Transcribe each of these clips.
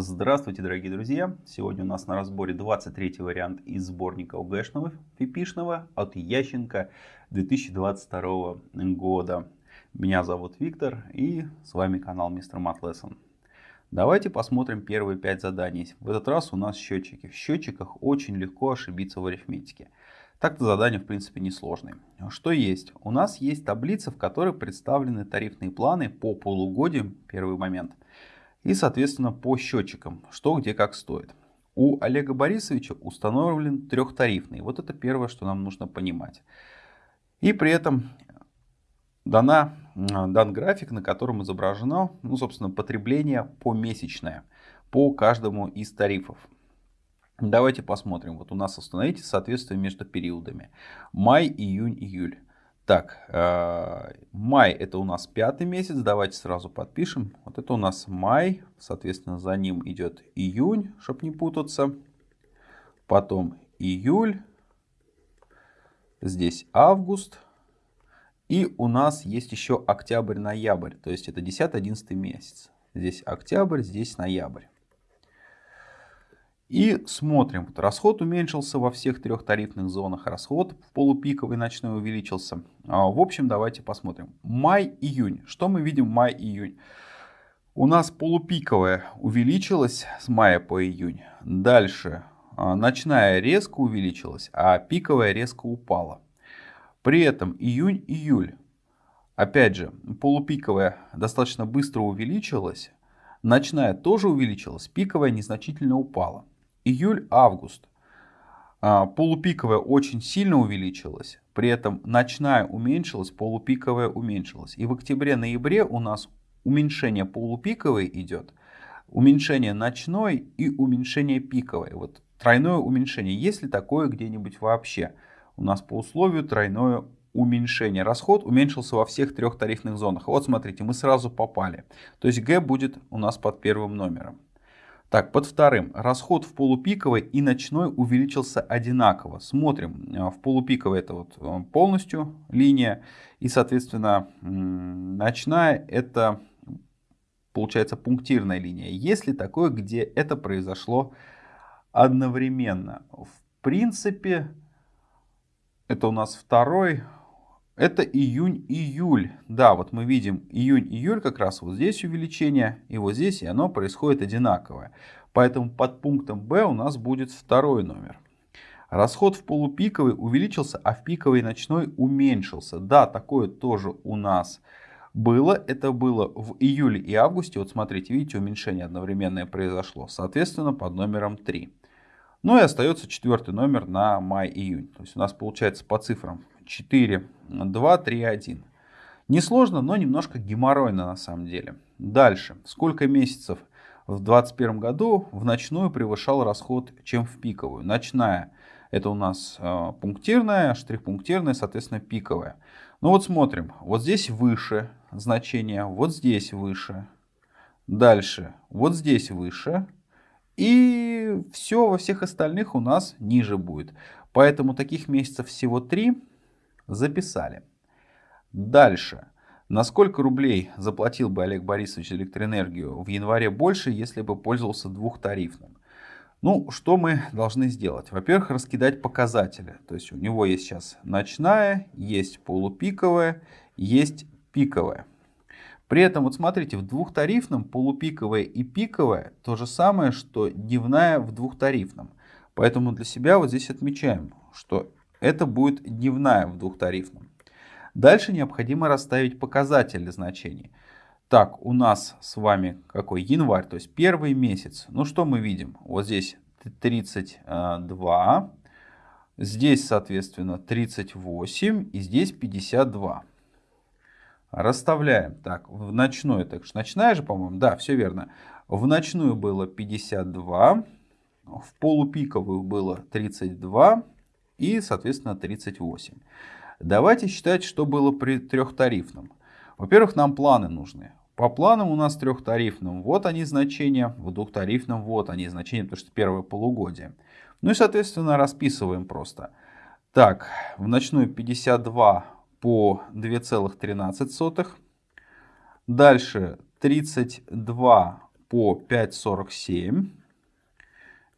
Здравствуйте, дорогие друзья! Сегодня у нас на разборе 23 вариант из сборника ОГЭшного фипишного от Ященко 2022 года. Меня зовут Виктор и с вами канал Мистер Мат Давайте посмотрим первые 5 заданий. В этот раз у нас счетчики. В счетчиках очень легко ошибиться в арифметике. Так-то задание в принципе несложное. Что есть? У нас есть таблица, в которой представлены тарифные планы по полугодиям, первый момент – и, соответственно, по счетчикам, что где как стоит. У Олега Борисовича установлен трехтарифный. Вот это первое, что нам нужно понимать. И при этом дана, дан график, на котором изображено, ну, собственно, потребление помесячное по каждому из тарифов. Давайте посмотрим. Вот у нас установите соответствие между периодами. Май, июнь, июль. Так, э, май это у нас пятый месяц, давайте сразу подпишем. Вот это у нас май, соответственно за ним идет июнь, чтобы не путаться. Потом июль, здесь август. И у нас есть еще октябрь-ноябрь, то есть это 10-11 месяц. Здесь октябрь, здесь ноябрь. И смотрим, вот расход уменьшился во всех трех тарифных зонах, расход в полупиковый ночной увеличился. А, в общем, давайте посмотрим. Май-июнь. Что мы видим май-июнь? У нас полупиковая увеличилась с мая по июнь. Дальше а, ночная резко увеличилась, а пиковая резко упала. При этом июнь-июль. Опять же, полупиковая достаточно быстро увеличилась, ночная тоже увеличилась, пиковая незначительно упала июль-август. А, полупиковая очень сильно увеличилась, при этом ночная уменьшилась, полупиковая уменьшилась. И в октябре-ноябре у нас уменьшение полупиковой идет, уменьшение ночной и уменьшение пиковой. Вот тройное уменьшение. Есть ли такое где-нибудь вообще? У нас по условию тройное уменьшение. Расход уменьшился во всех трех тарифных зонах. Вот смотрите, мы сразу попали. То есть Г будет у нас под первым номером. Так, под вторым. Расход в полупиковой и ночной увеличился одинаково. Смотрим. Э, в полупиковой это вот э, полностью линия. И, соответственно, ночная это получается пунктирная линия. Есть ли такое, где это произошло одновременно? В принципе, это у нас второй, это июнь-июль. Да, вот мы видим июнь-июль как раз вот здесь увеличение, и вот здесь, и оно происходит одинаковое. Поэтому под пунктом Б у нас будет второй номер. Расход в полупиковый увеличился, а в пиковый ночной уменьшился. Да, такое тоже у нас было. Это было в июле и августе. Вот смотрите, видите, уменьшение одновременное произошло. Соответственно, под номером 3. Ну и остается четвертый номер на май-июнь. То есть у нас получается по цифрам 4, 2, 3, 1. Несложно, но немножко геморройно на самом деле. Дальше. Сколько месяцев в 2021 году в ночную превышал расход, чем в пиковую? Ночная это у нас э, пунктирная, штрих-пунктирная, соответственно пиковая. Ну вот смотрим. Вот здесь выше значение, вот здесь выше. Дальше. Вот здесь выше. И все во всех остальных у нас ниже будет. Поэтому таких месяцев всего 3 записали. Дальше. На сколько рублей заплатил бы Олег Борисович электроэнергию в январе больше, если бы пользовался двухтарифным? Ну, что мы должны сделать? Во-первых, раскидать показатели. То есть у него есть сейчас ночная, есть полупиковая, есть пиковая. При этом, вот смотрите, в двухтарифном полупиковая и пиковая то же самое, что дневная в двухтарифном. Поэтому для себя вот здесь отмечаем, что это будет дневная в двухтарифном. Дальше необходимо расставить показатели значений. Так, у нас с вами какой? Январь, то есть первый месяц. Ну что мы видим? Вот здесь 32, здесь, соответственно, 38 и здесь 52. Расставляем. Так, в ночную, так что ночная же, по-моему, да, все верно. В ночную было 52, в полупиковую было 32, и, соответственно, 38. Давайте считать, что было при трехтарифном. Во-первых, нам планы нужны. По планам у нас трехтарифным вот они значения, в двухтарифном вот они значения, потому что первое полугодие. Ну и, соответственно, расписываем просто. Так, в ночную 52 по 2,13. Дальше 32 по 5,47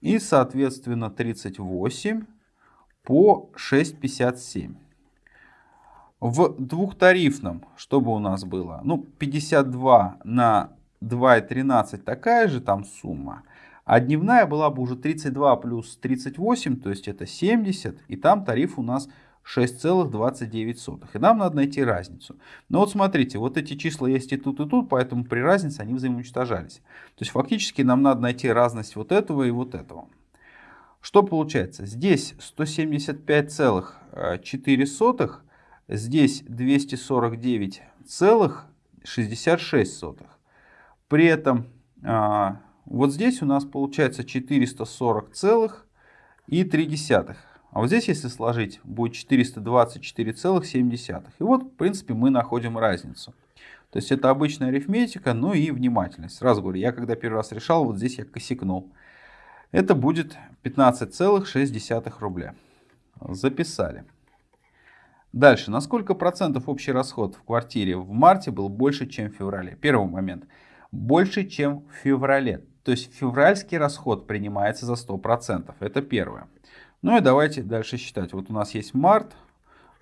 и, соответственно, 38 по 6,57. В двухтарифном, чтобы у нас было, ну, 52 на 2,13 такая же там сумма, а дневная была бы уже 32 плюс 38, то есть это 70, и там тариф у нас 6,29. И нам надо найти разницу. Но вот смотрите, вот эти числа есть и тут, и тут, поэтому при разнице они взаимоуничтожались. То есть фактически нам надо найти разность вот этого и вот этого. Что получается? Здесь 175,4 Здесь 249,66. При этом а, вот здесь у нас получается 440,3. А вот здесь, если сложить, будет 424,7. И вот, в принципе, мы находим разницу. То есть это обычная арифметика, ну и внимательность. Сразу говорю, я когда первый раз решал, вот здесь я косякнул. Это будет 15,6 рубля. Записали. Дальше. На сколько процентов общий расход в квартире в марте был больше, чем в феврале? Первый момент. Больше, чем в феврале. То есть февральский расход принимается за 100%. Это первое. Ну и давайте дальше считать. Вот у нас есть март,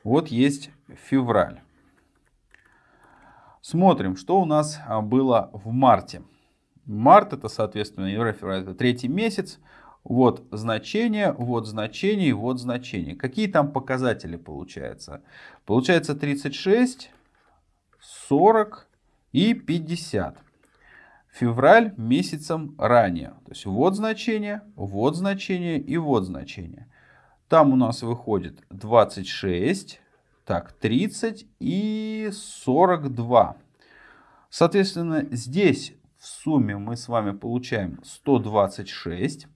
вот есть февраль. Смотрим, что у нас а, было в марте. Март это, соответственно, январь, февраль, это третий месяц. Вот значение, вот значение, вот значение. Какие там показатели получается? Получается 36, 40 и 50. Февраль месяцем ранее. То есть вот значение, вот значение и вот значение. Там у нас выходит 26, так, 30 и 42. Соответственно, здесь в сумме мы с вами получаем 126.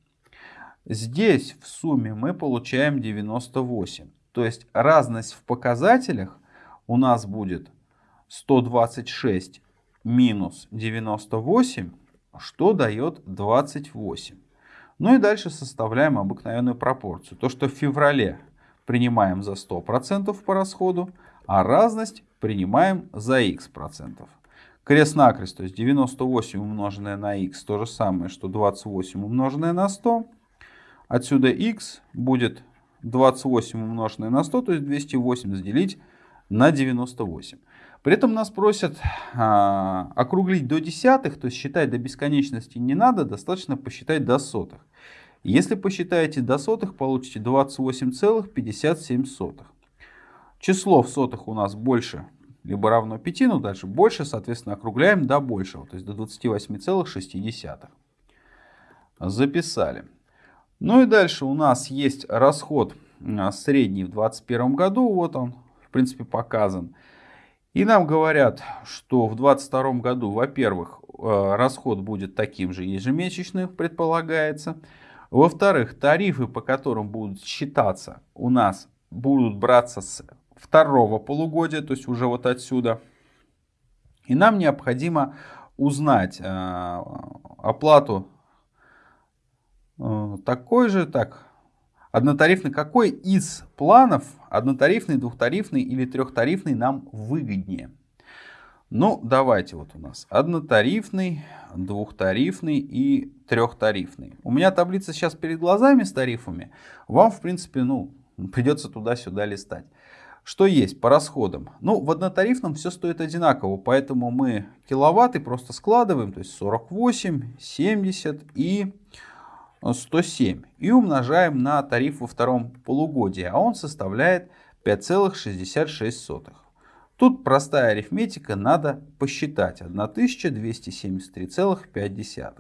Здесь в сумме мы получаем 98. То есть разность в показателях у нас будет 126 минус 98, что дает 28. Ну и дальше составляем обыкновенную пропорцию. То, что в феврале принимаем за 100% по расходу, а разность принимаем за x процентов. Крест-накрест, то есть 98 умноженное на x, то же самое, что 28 умноженное на 100. Отсюда x будет 28 умноженное на 100, то есть 208 разделить на 98. При этом нас просят а, округлить до десятых, то есть считать до бесконечности не надо, достаточно посчитать до сотых. Если посчитаете до сотых, получите 28,57. Число в сотых у нас больше либо равно 5, но дальше больше, соответственно, округляем до большего, то есть до 28,6. Записали. Ну и дальше у нас есть расход а, средний в 2021 году. Вот он, в принципе, показан. И нам говорят, что в 2022 году, во-первых, э, расход будет таким же ежемесячным, предполагается. Во-вторых, тарифы, по которым будут считаться, у нас будут браться с второго полугодия, то есть уже вот отсюда. И нам необходимо узнать э, оплату Э, такой же, так, однотарифный, какой из планов, однотарифный, двухтарифный или трехтарифный нам выгоднее? Ну, давайте вот у нас однотарифный, двухтарифный и трехтарифный. У меня таблица сейчас перед глазами с тарифами. Вам, в принципе, ну, придется туда-сюда листать. Что есть по расходам? Ну, в однотарифном все стоит одинаково, поэтому мы киловатты просто складываем, то есть 48, 70 и 107 и умножаем на тариф во втором полугодии, а он составляет 5,66. Тут простая арифметика, надо посчитать 1273,5.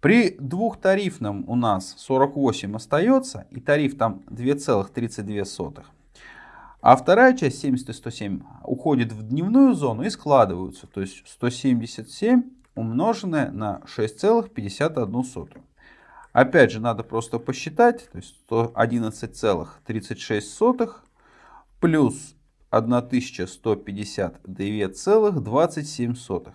При двухтарифном у нас 48 остается, и тариф там 2,32. А вторая часть 70 и 107 уходит в дневную зону и складываются. То есть 177 умноженное на 6,51. Опять же, надо просто посчитать. То есть 111,36 плюс 1152,27.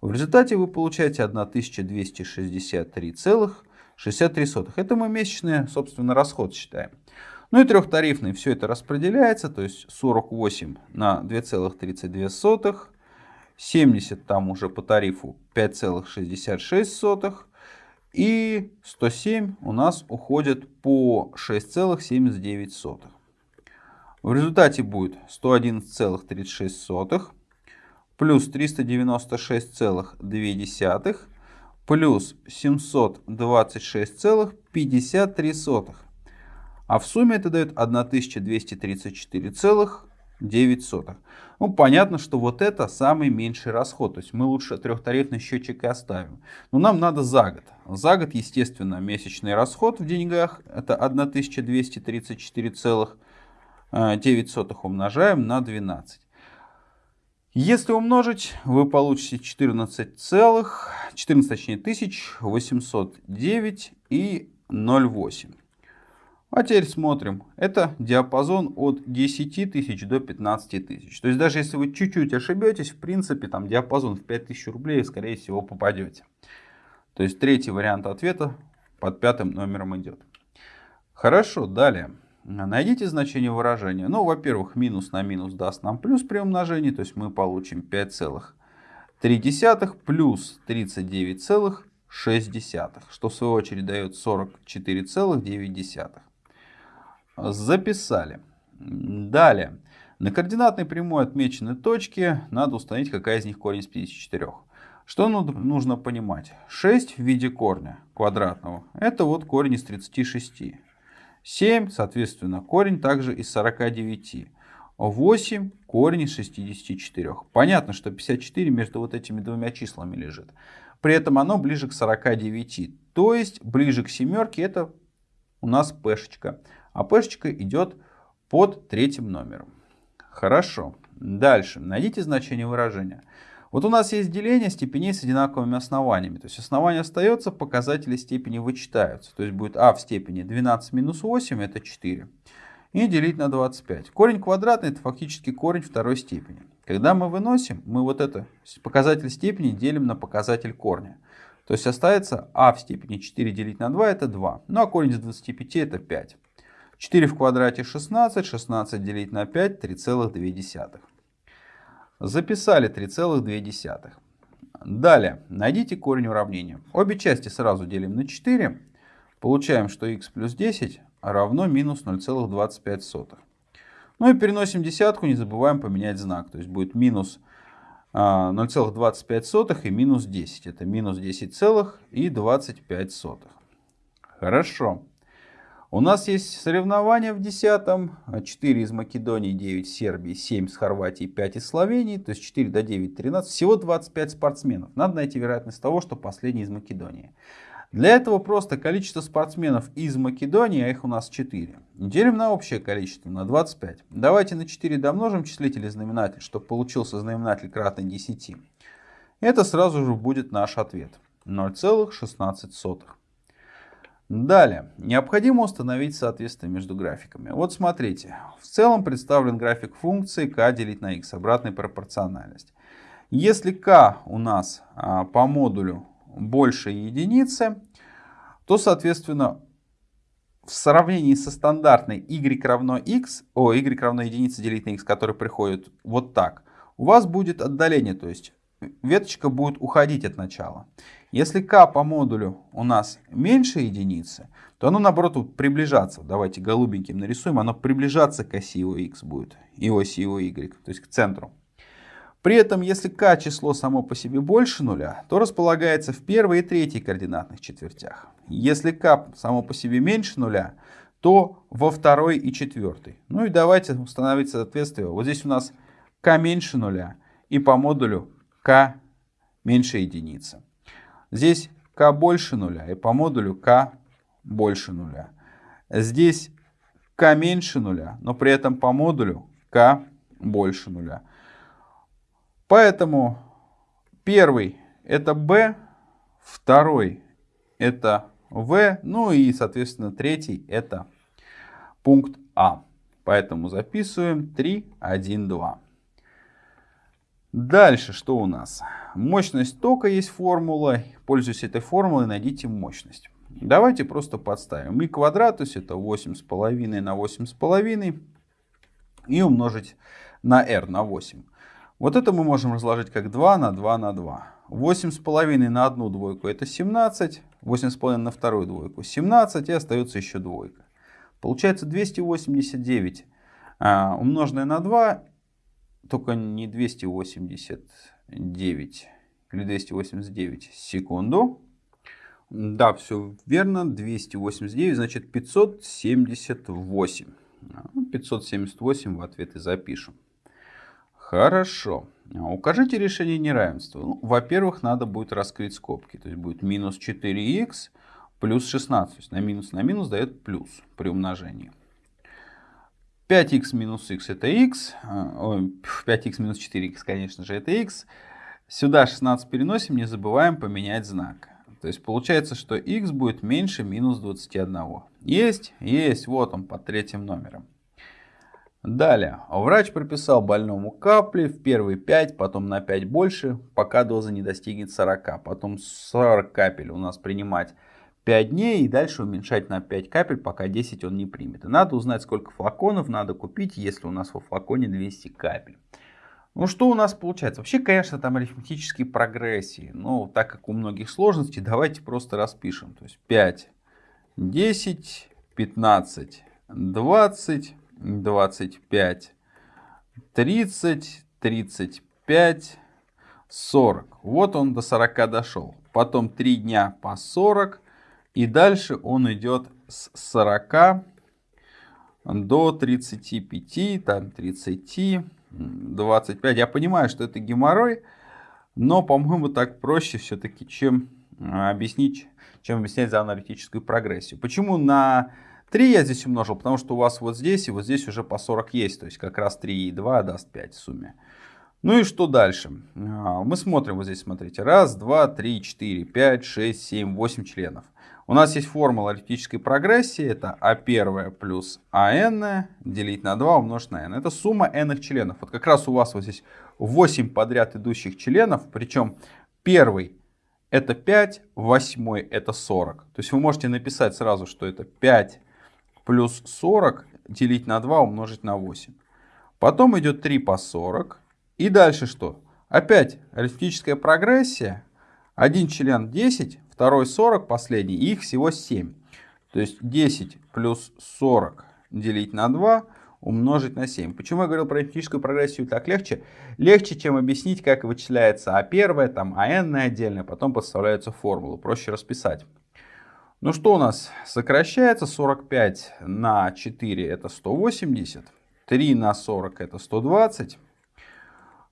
В результате вы получаете 1263,63. Это мы месячный, собственно, расход считаем. Ну и трехтарифный, все это распределяется, то есть 48 на 2,32 70 там уже по тарифу 5,66. И 107 у нас уходит по 6,79. В результате будет 111,36 плюс 396,2 плюс 726,53. А в сумме это дает 1234,9. Ну, понятно, что вот это самый меньший расход. То есть мы лучше трехтарифный счетчик и оставим. Но нам надо за год. За год, естественно, месячный расход в деньгах это 1234,9 умножаем на 12. Если умножить, вы получите 14 целых, 14 точнее, тысяч 809 и 0,8. А теперь смотрим. Это диапазон от 10 тысяч до 15 тысяч. То есть даже если вы чуть-чуть ошибетесь, в принципе, там диапазон в 5000 рублей, скорее всего, попадете. То есть третий вариант ответа под пятым номером идет. Хорошо, далее. Найдите значение выражения. Ну, во-первых, минус на минус даст нам плюс при умножении. То есть мы получим 5,3 плюс 39,6, что в свою очередь дает 44,9. Записали. Далее. На координатной прямой отмечены точки. Надо установить, какая из них корень из 54. Что нужно понимать? 6 в виде корня квадратного. Это вот корень из 36. 7, соответственно, корень также из 49. 8 корень из 64. Понятно, что 54 между вот этими двумя числами лежит. При этом оно ближе к 49. То есть ближе к семерке это у нас пешечка а пешечка идет под третьим номером. Хорошо. Дальше. Найдите значение выражения. Вот у нас есть деление степеней с одинаковыми основаниями. То есть основание остается, показатели степени вычитаются. То есть будет а в степени 12 минус 8 это 4. И делить на 25. Корень квадратный это фактически корень второй степени. Когда мы выносим, мы вот это показатель степени делим на показатель корня. То есть остается а в степени 4 делить на 2 это 2. Ну а корень из 25 это 5. 4 в квадрате 16, 16 делить на 5, 3,2. Записали 3,2. Далее, найдите корень уравнения. Обе части сразу делим на 4. Получаем, что x плюс 10 равно минус 0,25. Ну и переносим десятку, не забываем поменять знак. То есть будет минус 0,25 а, и минус 10. Это минус 10,25. Хорошо. У нас есть соревнования в десятом. 4 из Македонии, 9 из Сербии, 7 из Хорватии, 5 из Словении. То есть 4 до 9, 13. Всего 25 спортсменов. Надо найти вероятность того, что последний из Македонии. Для этого просто количество спортсменов из Македонии, а их у нас 4, делим на общее количество, на 25. Давайте на 4 домножим числитель и знаменатель, чтобы получился знаменатель кратный 10. Это сразу же будет наш ответ. 0,16. Далее, необходимо установить соответствие между графиками. Вот смотрите, в целом представлен график функции k делить на x, обратная пропорциональность. Если k у нас а, по модулю больше единицы, то, соответственно, в сравнении со стандартной y равно x, о, y равно единице делить на x, который приходит вот так, у вас будет отдаление, то есть веточка будет уходить от начала. Если k по модулю у нас меньше единицы, то оно наоборот будет приближаться. Давайте голубеньким нарисуем. Оно приближаться к оси его x будет. И оси его y, то есть к центру. При этом, если k число само по себе больше нуля, то располагается в первой и третьей координатных четвертях. Если k само по себе меньше нуля, то во второй и четвертой. Ну и давайте установить соответствие. Вот здесь у нас k меньше нуля и по модулю k меньше единицы. Здесь k больше нуля и по модулю k больше нуля. Здесь k меньше нуля, но при этом по модулю k больше нуля. Поэтому первый это b, второй это v, ну и соответственно третий это пункт А. Поэтому записываем 3, 1, 2. Дальше что у нас? Мощность тока есть формула. Пользуясь этой формулой, найдите мощность. Давайте просто подставим. И квадрат, то есть это 8,5 на 8,5. И умножить на r, на 8. Вот это мы можем разложить как 2 на 2 на 2. 8,5 на одну двойку это 17, 8,5 на вторую двойку 17 и остается еще двойка. Получается 289 а, умноженное на 2, только не 289 или 289 секунду. Да, все верно, 289, значит 578. 578 в ответ и запишем. Хорошо. Укажите решение неравенства. Ну, Во-первых, надо будет раскрыть скобки. То есть будет минус 4х плюс 16. То есть на минус на минус дает плюс при умножении. 5х минус х это х. 5х минус 4х, конечно же, это х. Сюда 16 переносим, не забываем поменять знак. То есть получается, что х будет меньше минус 21. Есть? Есть. Вот он под третьим номером. Далее. Врач прописал больному капли в первые 5, потом на 5 больше, пока доза не достигнет 40. Потом 40 капель у нас принимать 5 дней и дальше уменьшать на 5 капель, пока 10 он не примет. И надо узнать, сколько флаконов надо купить, если у нас во флаконе 200 капель. Ну что у нас получается? Вообще, конечно, там арифметические прогрессии. Но так как у многих сложностей, давайте просто распишем. То есть 5, 10, 15, 20, 25, 30, 35, 40. Вот он до 40 дошел. Потом 3 дня по 40. И дальше он идет с 40 до 35, там 30, 25. Я понимаю, что это геморрой, но, по-моему, так проще все-таки, чем объяснить, чем объяснять за аналитическую прогрессию. Почему на 3 я здесь умножил? Потому что у вас вот здесь и вот здесь уже по 40 есть. То есть как раз 3 и 2 даст 5 в сумме. Ну и что дальше? А, мы смотрим вот здесь, смотрите. Раз, два, три, четыре, пять, шесть, семь, восемь членов. У нас есть формула арифметической прогрессии. Это А1 плюс АН делить на 2 умножить на n. Это сумма n членов. Вот как раз у вас вот здесь 8 подряд идущих членов. Причем первый это 5, восьмой это 40. То есть вы можете написать сразу, что это 5 плюс 40 делить на 2 умножить на 8. Потом идет 3 по 40. И дальше что? Опять арифметическая прогрессия. Один член 10, второй 40, последний, их всего 7. То есть 10 плюс 40 делить на 2 умножить на 7. Почему я говорил про арифметическую прогрессию так легче? Легче, чем объяснить, как вычисляется А1, там АН отдельно, потом подставляются формулы. Проще расписать. Ну что у нас? Сокращается 45 на 4 это 180. 3 на 40 это 120.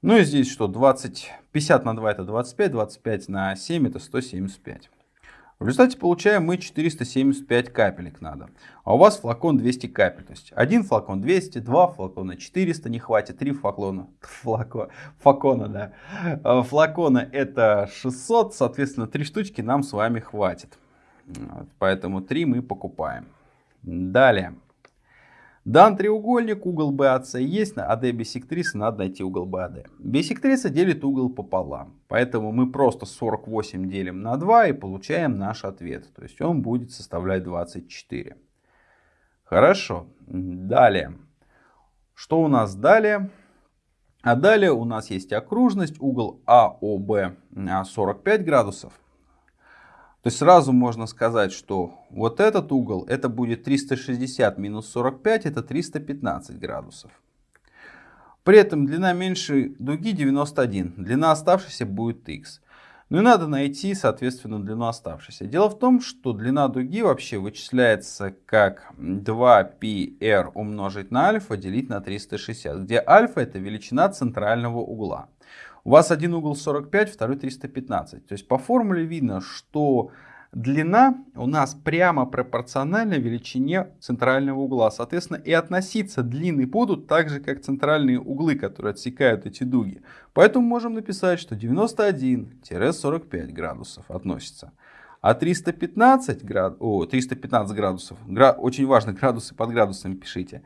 Ну и здесь что? 20, 50 на 2 это 25. 25 на 7 это 175. В результате получаем мы 475 капелек надо. А у вас флакон 200 капель. То есть один флакон 200, два флакона 400 не хватит, три флакона, флако, флакона, да. А флакона это 600, соответственно, три штучки нам с вами хватит. Поэтому 3 мы покупаем. Далее. Дан треугольник, угол BAC есть, на AD бисектрисы надо найти угол BAD. Бисектриса делит угол пополам, поэтому мы просто 48 делим на 2 и получаем наш ответ. То есть он будет составлять 24. Хорошо, далее. Что у нас далее? А далее у нас есть окружность, угол АОБ 45 градусов. То есть сразу можно сказать, что вот этот угол, это будет 360 минус 45, это 315 градусов. При этом длина меньшей дуги 91, длина оставшейся будет x. Ну и надо найти, соответственно, длину оставшейся. Дело в том, что длина дуги вообще вычисляется как 2πr умножить на альфа делить на 360, где альфа это величина центрального угла. У вас один угол 45, второй 315. То есть по формуле видно, что длина у нас прямо пропорциональна величине центрального угла. Соответственно, и относиться длины будут так же, как центральные углы, которые отсекают эти дуги. Поэтому можем написать, что 91-45 градусов относится. А 315, град... О, 315 градусов, гра... очень важно, градусы под градусами пишите.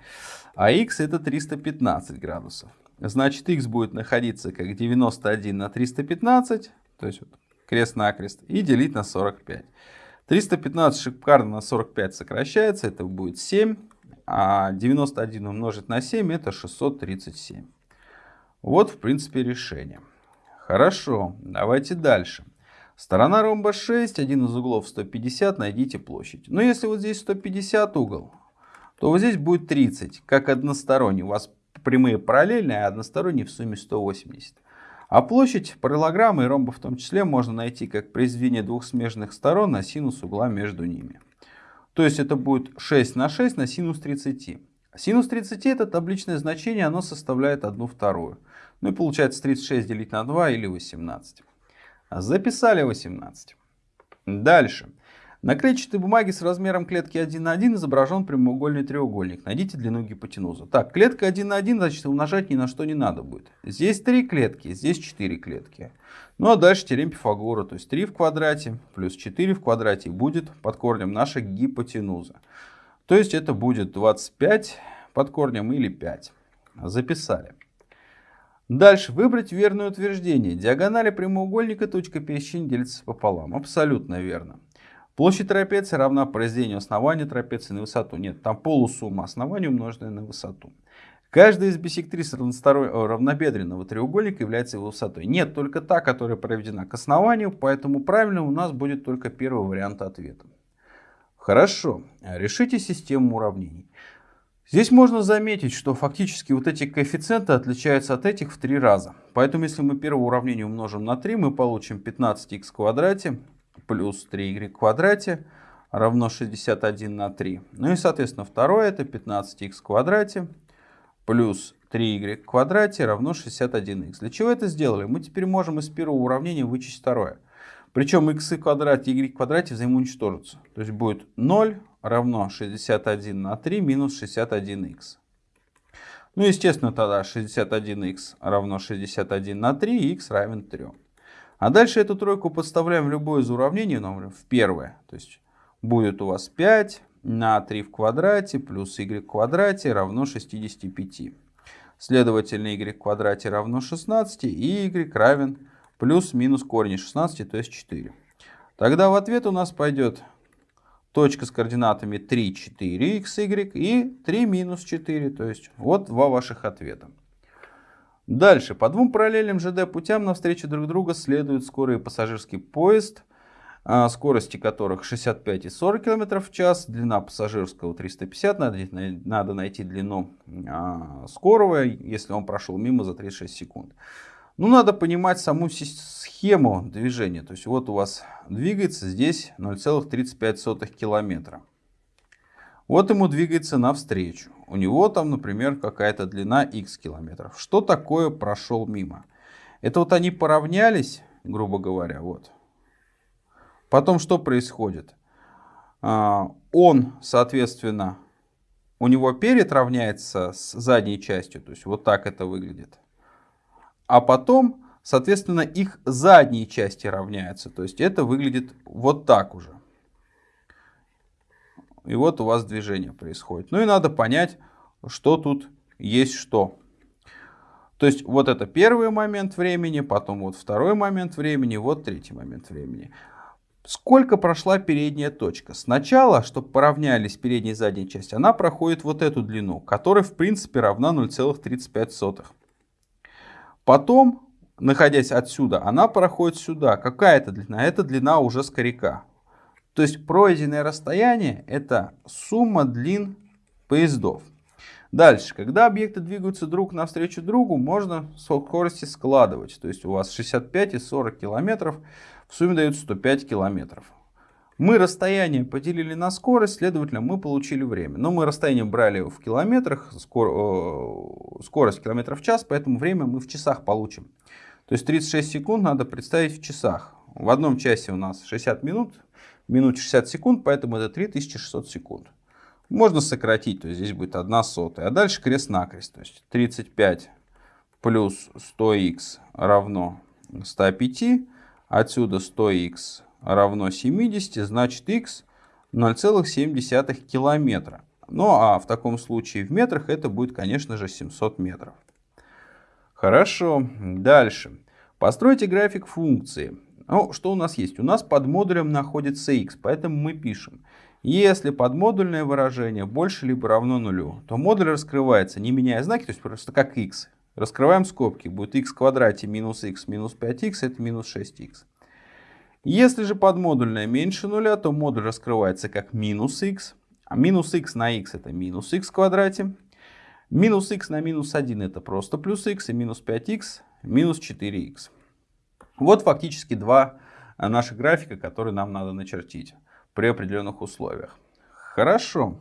А x это 315 градусов. Значит, x будет находиться как 91 на 315, то есть вот крест-накрест, и делить на 45. 315 шикарно на 45 сокращается, это будет 7, а 91 умножить на 7 это 637. Вот, в принципе, решение. Хорошо, давайте дальше. Сторона ромба 6, один из углов 150, найдите площадь. Но если вот здесь 150 угол, то вот здесь будет 30, как односторонний. У вас прямые параллельные, а односторонний в сумме 180. А площадь параллограммы и ромба в том числе можно найти как произведение двух смежных сторон на синус угла между ними. То есть это будет 6 на 6 на синус 30. Синус 30 это табличное значение, оно составляет 1 вторую. Ну и получается 36 делить на 2 или 18. Записали 18. Дальше. На клетчатой бумаге с размером клетки 1 на 1 изображен прямоугольный треугольник. Найдите длину гипотенузы. Так, клетка 1 на 1, значит умножать ни на что не надо будет. Здесь 3 клетки, здесь 4 клетки. Ну а дальше теорем Пифагора, то есть 3 в квадрате плюс 4 в квадрате будет под корнем наша гипотенуза. То есть это будет 25 под корнем или 5. Записали. Дальше выбрать верное утверждение. Диагонали прямоугольника точка пересечения делится пополам. Абсолютно верно. Площадь трапеции равна произведению основания трапеции на высоту. Нет, там полусумма основания умноженная на высоту. Каждая из бисектрис равнобедренного треугольника является его высотой. Нет, только та, которая проведена к основанию, поэтому правильно у нас будет только первый вариант ответа. Хорошо, решите систему уравнений. Здесь можно заметить, что фактически вот эти коэффициенты отличаются от этих в три раза. Поэтому если мы первое уравнение умножим на 3, мы получим 15х в квадрате плюс 3y в квадрате равно 61 на 3. Ну и соответственно второе это 15х в квадрате плюс 3y в квадрате равно 61х. Для чего это сделали? Мы теперь можем из первого уравнения вычесть второе. Причем x в квадрате и y в квадрате взаимоуничтожатся. То есть будет 0 равно 61 на 3 минус 61х. Ну, естественно, тогда 61х равно 61 на 3, и х равен 3. А дальше эту тройку подставляем в любое из уравнений, например, в первое. То есть будет у вас 5 на 3 в квадрате плюс y в квадрате равно 65. Следовательно, y в квадрате равно 16, и y равен плюс-минус корень 16, то есть 4. Тогда в ответ у нас пойдет точка с координатами 3, 4, x, y и 3 минус 4. То есть вот два ваших ответа. Дальше. По двум параллельным ЖД путям навстречу друг друга следует скорый пассажирский поезд, а, скорости которых 65 и 40 км в час, длина пассажирского 350, надо, надо найти длину а, скорого, если он прошел мимо за 36 секунд. Ну, надо понимать саму схему движения. То есть вот у вас двигается здесь 0,35 километра. Вот ему двигается навстречу. У него там, например, какая-то длина x километров. Что такое прошел мимо? Это вот они поравнялись, грубо говоря, вот. Потом что происходит? А, он, соответственно, у него перед равняется с задней частью, то есть вот так это выглядит а потом, соответственно, их задние части равняются. То есть это выглядит вот так уже. И вот у вас движение происходит. Ну и надо понять, что тут есть что. То есть вот это первый момент времени, потом вот второй момент времени, вот третий момент времени. Сколько прошла передняя точка? Сначала, чтобы поравнялись передняя и задняя часть, она проходит вот эту длину, которая в принципе равна 0,35. Потом, находясь отсюда, она проходит сюда. Какая это длина? Это длина уже скоряка. То есть пройденное расстояние это сумма длин поездов. Дальше, когда объекты двигаются друг навстречу другу, можно скорости складывать. То есть у вас 65 и 40 километров, в сумме дают 105 километров. Мы расстояние поделили на скорость, следовательно, мы получили время. Но мы расстояние брали в километрах, скор, э, скорость километров в час, поэтому время мы в часах получим. То есть 36 секунд надо представить в часах. В одном часе у нас 60 минут, в минуте 60 секунд, поэтому это 3600 секунд. Можно сократить, то есть здесь будет 1 сотая. А дальше крест-накрест, то есть 35 плюс 100х равно 105. Отсюда 100х равно 70, значит x 0,7 километра. Ну а в таком случае в метрах это будет, конечно же, 700 метров. Хорошо, дальше. Постройте график функции. Ну, что у нас есть? У нас под модулем находится x, поэтому мы пишем. Если подмодульное выражение больше либо равно нулю, то модуль раскрывается, не меняя знаки, то есть просто как x. Раскрываем скобки. Будет x в квадрате минус x минус 5x, это минус 6x. Если же подмодульное меньше нуля, то модуль раскрывается как минус x. А минус x на x это минус x в квадрате. Минус x на минус 1 это просто плюс x. И минус 5x минус 4x. Вот фактически два наших графика, которые нам надо начертить при определенных условиях. Хорошо.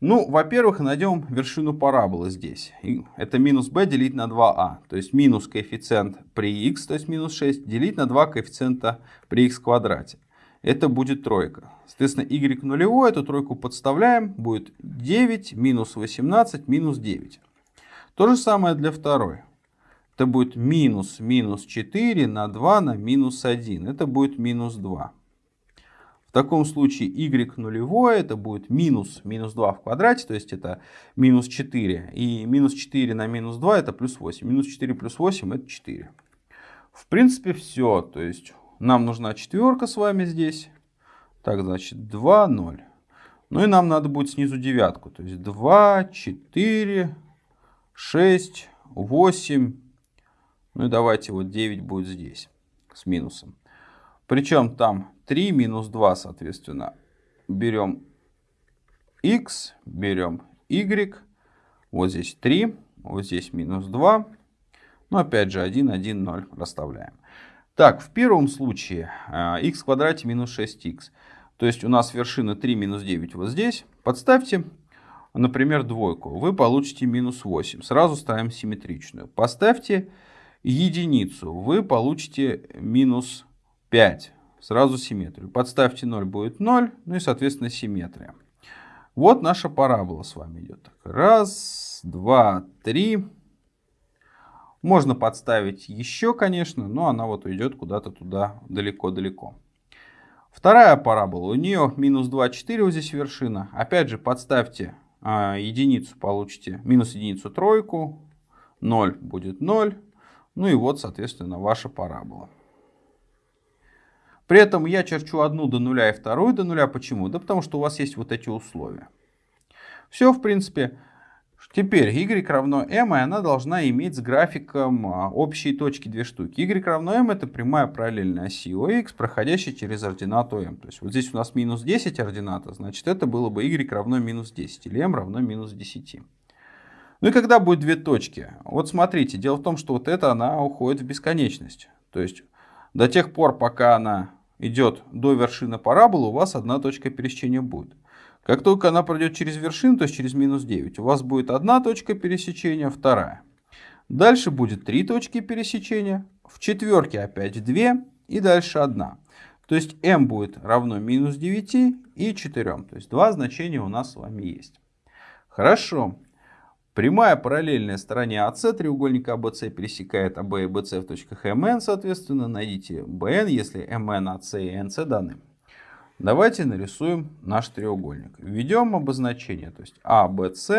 Ну, во-первых, найдем вершину параболы здесь. Это минус b делить на 2a. А. То есть минус коэффициент при x, то есть минус 6, делить на 2 коэффициента при x квадрате. Это будет тройка. Соответственно, y нулевой, эту тройку подставляем, будет 9 минус 18 минус 9. То же самое для второй. Это будет минус минус 4 на 2 на минус 1. Это будет минус 2. В таком случае y нулевое это будет минус минус 2 в квадрате, то есть это минус 4. И минус 4 на минус 2 это плюс 8. Минус 4 плюс 8 это 4. В принципе все. То есть нам нужна четверка с вами здесь. Так, значит 2, 0. Ну и нам надо будет снизу девятку. То есть 2, 4, 6, 8. Ну и давайте вот 9 будет здесь с минусом. Причем там 3 минус 2, соответственно, берем x, берем y, вот здесь 3, вот здесь минус 2, ну опять же 1, 1, 0 расставляем. Так, в первом случае x а, в квадрате минус 6x, то есть у нас вершина 3 минус 9 вот здесь, подставьте, например, двойку, вы получите минус 8, сразу ставим симметричную. Поставьте единицу, вы получите минус 5. Сразу симметрию. Подставьте 0, будет 0. Ну и, соответственно, симметрия. Вот наша парабола с вами идет. Раз, два, три. Можно подставить еще, конечно, но она вот уйдет куда-то туда далеко-далеко. Вторая парабола. У нее минус 2, 4 вот здесь вершина. Опять же, подставьте а, единицу, получите минус единицу тройку. 0 будет 0. Ну и вот, соответственно, ваша парабола. При этом я черчу одну до нуля и вторую до нуля. Почему? Да потому что у вас есть вот эти условия. Все, в принципе. Теперь y равно m, и она должна иметь с графиком а, общие точки две штуки. y равно m это прямая параллельная оси ОХ, проходящая через ординату m. То есть вот здесь у нас минус 10 ордината, значит это было бы y равно минус 10, или m равно минус 10. Ну и когда будет две точки? Вот смотрите, дело в том, что вот это она уходит в бесконечность. То есть до тех пор, пока она идет до вершины параболы, у вас одна точка пересечения будет. Как только она пройдет через вершину, то есть через минус 9, у вас будет одна точка пересечения, вторая. Дальше будет три точки пересечения, в четверке опять две и дальше одна. То есть m будет равно минус 9 и 4. То есть два значения у нас с вами есть. Хорошо. Прямая параллельная стороне АС треугольника АБС пересекает АБ и БС в точках МН, соответственно, найдите БН, если МН, АС и НС даны. Давайте нарисуем наш треугольник. Введем обозначение, то есть АБС.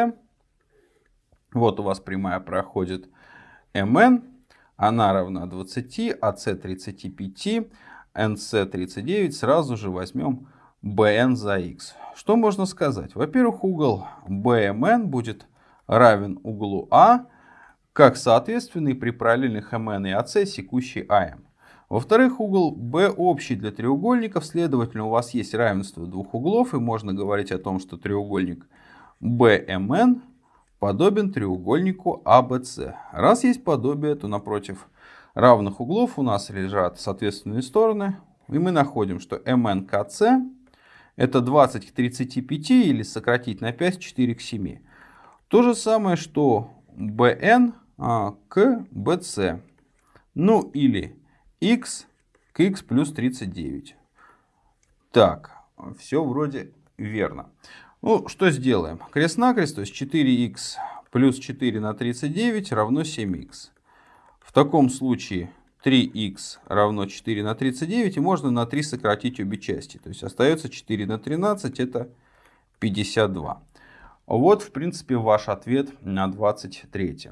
Вот у вас прямая проходит МН, она равна 20, АС 35, НС 39. Сразу же возьмем БН за х. Что можно сказать? Во-первых, угол БМН будет равен углу А, как соответственный при параллельных МН и АС секущий АМ. Во-вторых, угол B общий для треугольников, следовательно, у вас есть равенство двух углов, и можно говорить о том, что треугольник BMN подобен треугольнику ABC. Раз есть подобие, то напротив равных углов у нас лежат соответственные стороны, и мы находим, что MNKC это 20 к 35 или сократить на 5, 4 к 7. То же самое, что bn а, к bc. Ну или x к x плюс 39. Так, все вроде верно. Ну, что сделаем? Крест-накрест, то есть 4х плюс 4 на 39 равно 7х. В таком случае 3х равно 4 на 39, и можно на 3 сократить обе части. То есть остается 4 на 13, это 52. Вот, в принципе, ваш ответ на 23.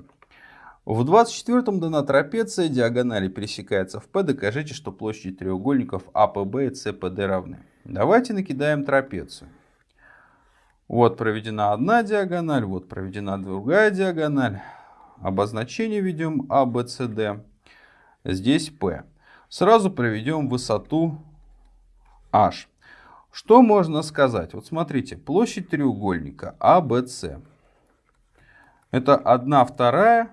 В 24-м дана трапеция, диагонали пересекается в P. Докажите, что площади треугольников АПБ и СПД равны. Давайте накидаем трапецию. Вот проведена одна диагональ, вот проведена другая диагональ. обозначение ведем А, С, Д. Здесь P. Сразу проведем высоту H. Что можно сказать? Вот смотрите, площадь треугольника ABC. Это 1 вторая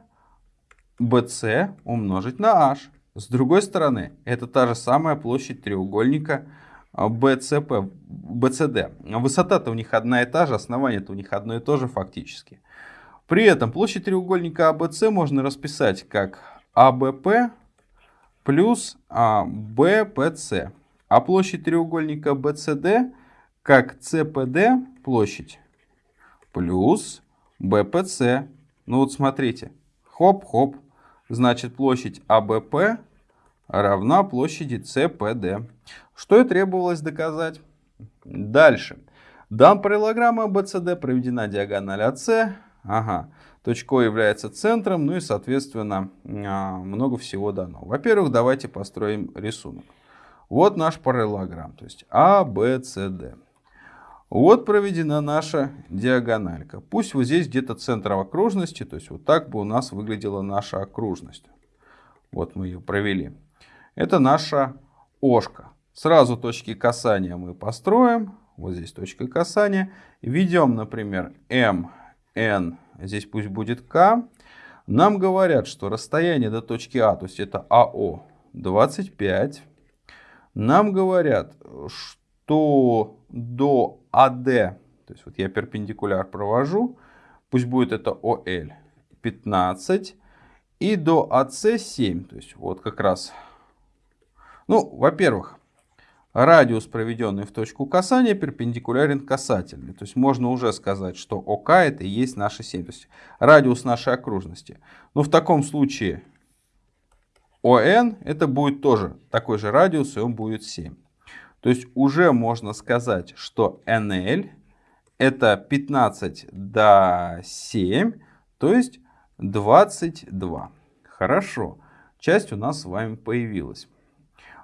BC умножить на H. С другой стороны, это та же самая площадь треугольника BCP, BCD. Высота-то у них одна и та же, основание-то у них одно и то же фактически. При этом площадь треугольника ABC можно расписать как ABP плюс BPC. А площадь треугольника BCD как CPD площадь плюс BPC. Ну вот смотрите. Хоп-хоп. Значит площадь ABP равна площади CPD. Что и требовалось доказать. Дальше. Дам параллелограмма BCD проведена диагональ AC. Ага. Точка О является центром, ну и, соответственно, а, много всего дано. Во-первых, давайте построим рисунок. Вот наш параллелограмм, то есть А, Б, С, Д. Вот проведена наша диагональка. Пусть вот здесь где-то центр окружности, то есть вот так бы у нас выглядела наша окружность. Вот мы ее провели. Это наша ошка. Сразу точки касания мы построим. Вот здесь точка касания. Введем, например, М, N, здесь пусть будет К. Нам говорят, что расстояние до точки А, то есть это АО, 25 нам говорят, что до АД, то есть вот я перпендикуляр провожу, пусть будет это ОЛ 15, и до АС 7, то есть вот как раз. Ну, во-первых, радиус, проведенный в точку касания, перпендикулярен касательный. То есть можно уже сказать, что ОК это и есть наша 7, то есть радиус нашей окружности. Но в таком случае ОН это будет тоже такой же радиус, и он будет 7. То есть уже можно сказать, что NL это 15 до 7, то есть 22. Хорошо, часть у нас с вами появилась.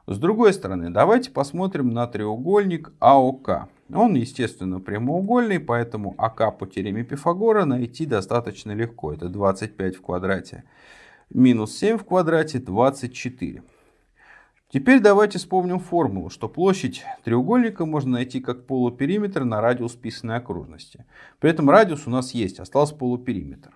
С другой стороны, давайте посмотрим на треугольник АОК. Он, естественно, прямоугольный, поэтому АК по теореме Пифагора найти достаточно легко. Это 25 в квадрате минус 7 в квадрате 24. Теперь давайте вспомним формулу, что площадь треугольника можно найти как полупериметр на радиус писанной окружности. При этом радиус у нас есть, остался полупериметр.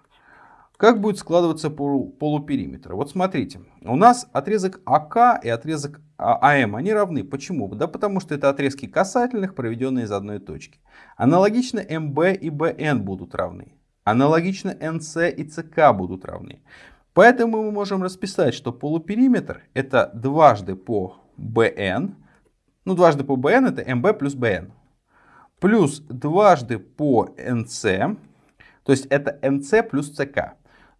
Как будет складываться полупериметр? Вот смотрите, у нас отрезок АК и отрезок АМ, они равны. Почему? Да потому что это отрезки касательных, проведенные из одной точки. Аналогично МБ и БН будут равны. Аналогично НС и ЦК будут равны. Поэтому мы можем расписать, что полупериметр это дважды по BN, ну дважды по BN это MB плюс BN, плюс дважды по NC, то есть это NC плюс CK.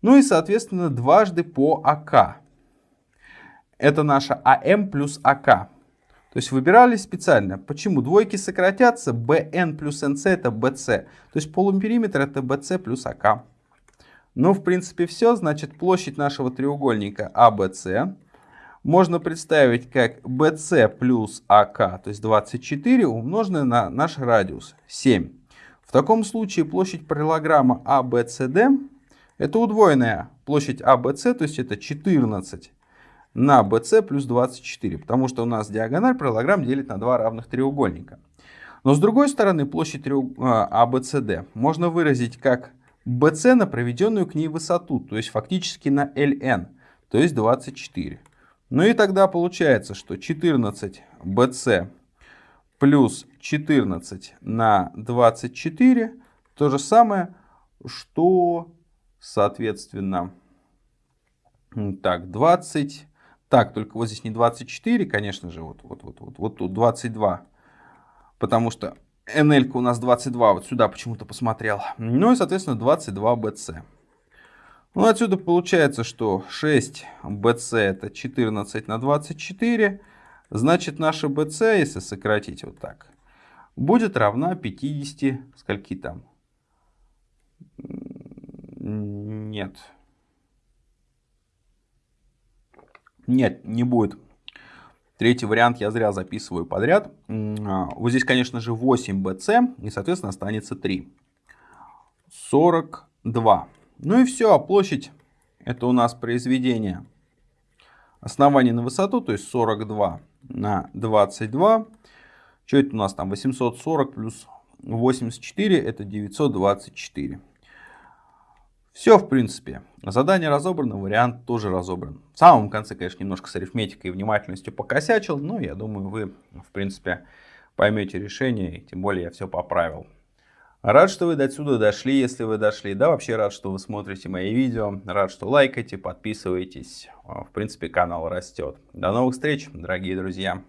Ну и соответственно дважды по AK. Это наша AM плюс AK. То есть выбирали специально. Почему? Двойки сократятся, BN плюс NC это BC. То есть полупериметр это BC плюс AK. Ну, в принципе, все. Значит, площадь нашего треугольника ABC можно представить как BC плюс AK, то есть 24, умноженное на наш радиус 7. В таком случае площадь параллелограмма ABCD это удвоенная площадь ABC, то есть это 14 на BC плюс 24, потому что у нас диагональ параллелограмм делит на два равных треугольника. Но с другой стороны площадь ABCD а, можно выразить как BC на проведенную к ней высоту, то есть фактически на LN, то есть 24. Ну и тогда получается, что 14 BC плюс 14 на 24 то же самое, что соответственно так 20 так только вот здесь не 24 конечно же вот вот вот вот вот тут 22 потому что NL у нас 22, вот сюда почему-то посмотрел. Ну и, соответственно, 22 BC. Ну, отсюда получается, что 6 BC это 14 на 24. Значит, наша BC, если сократить вот так, будет равна 50, скольки там? Нет. Нет, не будет. Третий вариант я зря записываю подряд. А, вот здесь, конечно же, 8 BC, и, соответственно, останется 3. 42. Ну и все, площадь Это у нас произведение основание на высоту, то есть 42 на 22. Что это у нас там? 840 плюс 84 это 924. Все, в принципе. Задание разобрано, вариант тоже разобран. В самом конце, конечно, немножко с арифметикой и внимательностью покосячил, но я думаю, вы, в принципе, поймете решение, и тем более я все поправил. Рад, что вы до сюда дошли, если вы дошли. Да, вообще рад, что вы смотрите мои видео. Рад, что лайкаете, подписываетесь. В принципе, канал растет. До новых встреч, дорогие друзья.